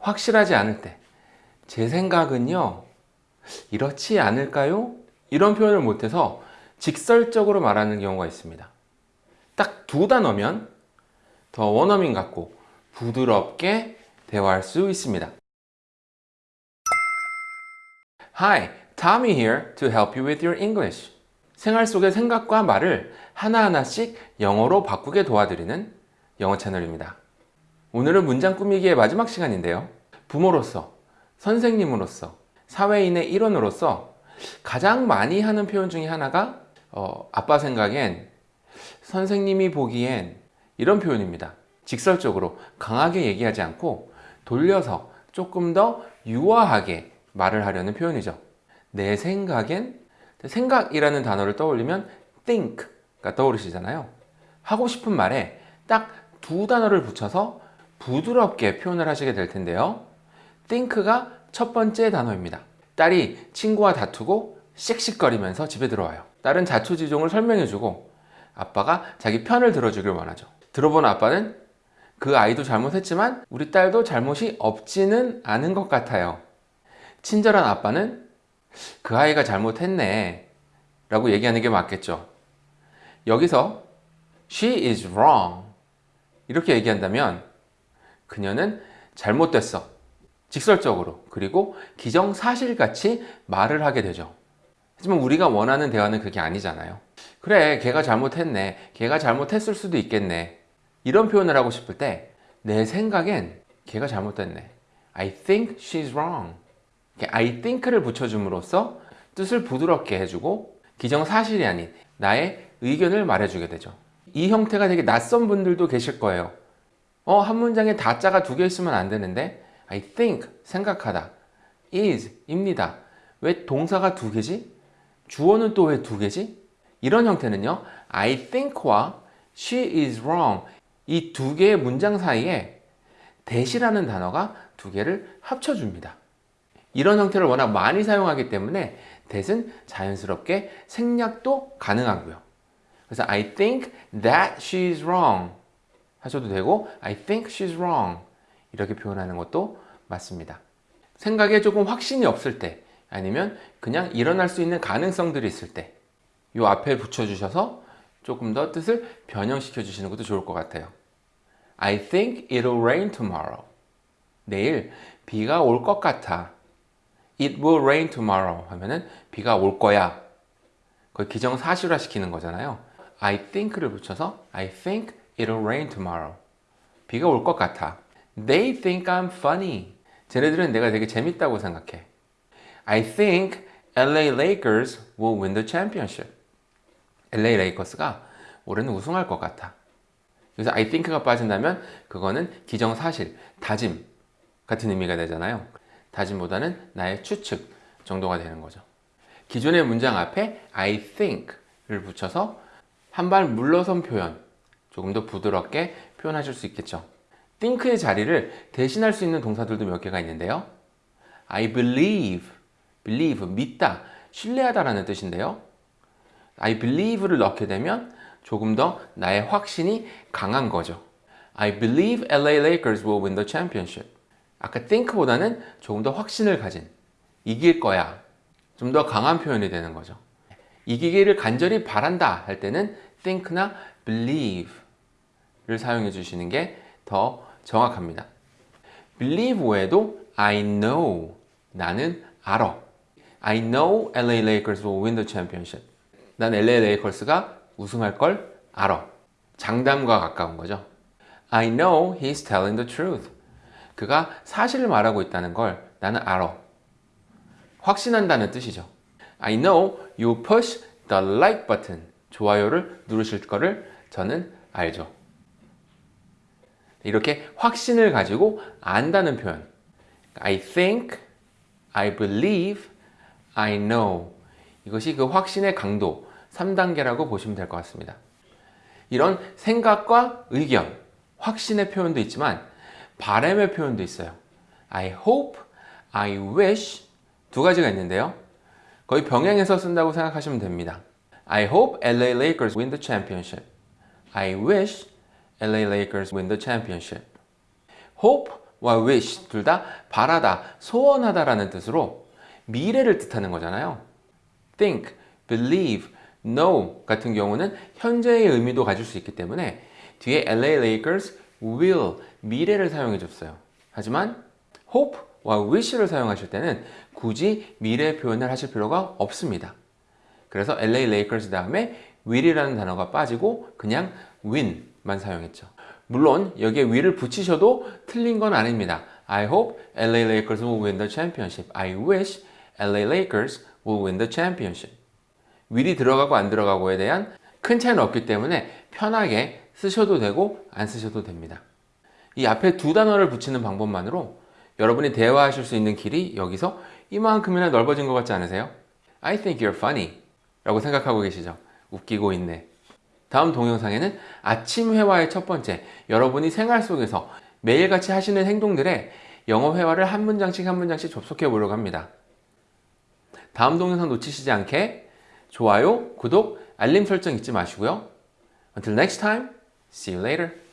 확실하지 않을 때 제 생각은요 이렇지 않을까요? 이런 표현을 못해서 직설적으로 말하는 경우가 있습니다. 딱 두 단어면 더 원어민 같고 부드럽게 대화할 수 있습니다. Hi, Tommy here to help you with your English. 생활 속의 생각과 말을 하나하나씩 영어로 바꾸게 도와드리는 영어 채널입니다 오늘은 문장 꾸미기의 마지막 시간인데요. 부모로서, 선생님으로서, 사회인의 일원으로서 가장 많이 하는 표현 중에 하나가 어, 아빠 생각엔 선생님이 보기엔 이런 표현입니다. 직설적으로 강하게 얘기하지 않고 돌려서 조금 더 유화하게 말을 하려는 표현이죠. 내 생각엔 생각이라는 단어를 떠올리면 think가 떠오르시잖아요. 하고 싶은 말에 딱 두 단어를 붙여서 부드럽게 표현을 하시게 될 텐데요. think가 첫 번째 단어입니다. 딸이 친구와 다투고 씩씩거리면서 집에 들어와요. 딸은 자초지종을 설명해주고 아빠가 자기 편을 들어주길 원하죠. 들어본 아빠는 그 아이도 잘못했지만 우리 딸도 잘못이 없지는 않은 것 같아요. 친절한 아빠는 그 아이가 잘못했네 라고 얘기하는 게 맞겠죠. 여기서 she is wrong 이렇게 얘기한다면 그녀는 잘못됐어. 직설적으로. 그리고 기정사실같이 말을 하게 되죠. 하지만 우리가 원하는 대화는 그게 아니잖아요. 그래 걔가 잘못했네. 걔가 잘못했을 수도 있겠네. 이런 표현을 하고 싶을 때 내 생각엔 걔가 잘못됐네. I think she's wrong. I think를 붙여줌으로써 뜻을 부드럽게 해주고 기정사실이 아닌 나의 의견을 말해주게 되죠. 이 형태가 되게 낯선 분들도 계실 거예요 어, 한 문장에 다자가 두 개 있으면 안 되는데 I think, 생각하다 is, 입니다 왜 동사가 두 개지? 주어는 또 왜 두 개지? 이런 형태는요 I think와 she is wrong 이 두 개의 문장 사이에 대시라는 단어가 두 개를 합쳐줍니다 이런 형태를 워낙 많이 사용하기 때문에 that은 자연스럽게 생략도 가능하고요 그래서 I think that she's wrong 하셔도 되고 I think she's wrong. 이렇게 표현하는 것도 맞습니다. 생각에 조금 확신이 없을 때 아니면 그냥 일어날 수 있는 가능성들이 있을 때 이 앞에 붙여주셔서 조금 더 뜻을 변형시켜 주시는 것도 좋을 것 같아요. I think it'll rain tomorrow. 내일 비가 올 것 같아. It will rain tomorrow 하면은 비가 올 거야. 그걸 기정사실화 시키는 거잖아요. I think를 붙여서 I think it'll rain tomorrow. 비가 올 것 같아. They think I'm funny. 쟤네들은 내가 되게 재밌다고 생각해. I think LA Lakers will win the championship. LA 레이커스가 올해는 우승할 것 같아. 그래서 I think가 빠진다면 그거는 기정사실, 다짐 같은 의미가 되잖아요. 다짐보다는 나의 추측 정도가 되는 거죠. 기존의 문장 앞에 I think를 붙여서 한 발 물러선 표현 조금 더 부드럽게 표현하실 수 있겠죠? think의 자리를 대신할 수 있는 동사들도 몇 개가 있는데요. I believe, believe, 믿다, 신뢰하다 라는 뜻인데요. I believe를 넣게 되면 조금 더 나의 확신이 강한 거죠. I believe LA Lakers will win the championship. 아까 think보다는 조금 더 확신을 가진 이길 거야. 좀 더 강한 표현이 되는 거죠. 이기기를 간절히 바란다 할 때는 think나 believe를 사용해 주시는 게 더 정확합니다 believe 외에도 I know 나는 알아 I know LA Lakers will win the championship 난 LA 레이커스가 우승할 걸 알아 장담과 가까운 거죠 I know he's telling the truth 그가 사실을 말하고 있다는 걸 나는 알아 확신한다는 뜻이죠 I know you push the like button 좋아요를 누르실 거를 저는 알죠. 이렇게 확신을 가지고 안다는 표현. I think, I believe, I know. 이것이 그 확신의 강도 3단계라고 보시면 될 것 같습니다. 이런 생각과 의견, 확신의 표현도 있지만 바람의 표현도 있어요. I hope, I wish 두 가지가 있는데요. 거의 병행해서 쓴다고 생각하시면 됩니다. I hope LA Lakers win the championship I wish LA Lakers win the championship hope 와 wish 둘 다 바라다, 소원하다 라는 뜻으로 미래를 뜻하는 거잖아요. think, believe, know 같은 경우는 현재의 의미도 가질 수 있기 때문에 뒤에 LA Lakers will 미래를 사용해 줬어요. 하지만 hope와 wish를 사용하실 때는 굳이 미래 표현을 하실 필요가 없습니다. 그래서 LA Lakers 다음에 will이라는 단어가 빠지고 그냥 win만 사용했죠. 물론 여기에 will을 붙이셔도 틀린 건 아닙니다. I hope LA Lakers will win the championship. I wish LA Lakers will win the championship. will이 들어가고 안 들어가고에 대한 큰 차이는 없기 때문에 편하게 쓰셔도 되고 안 쓰셔도 됩니다. 이 앞에 두 단어를 붙이는 방법만으로 여러분이 대화하실 수 있는 길이 여기서 이만큼이나 넓어진 것 같지 않으세요? I think you're funny 라고 생각하고 계시죠? 웃기고 있네. 다음 동영상에는 아침 회화의 첫 번째, 여러분이 생활 속에서 매일같이 하시는 행동들에 영어 회화를 한 문장씩 한 문장씩 접속해 보려고 합니다. 다음 동영상 놓치시지 않게 좋아요, 구독, 알림 설정 잊지 마시고요. Until next time, see you later.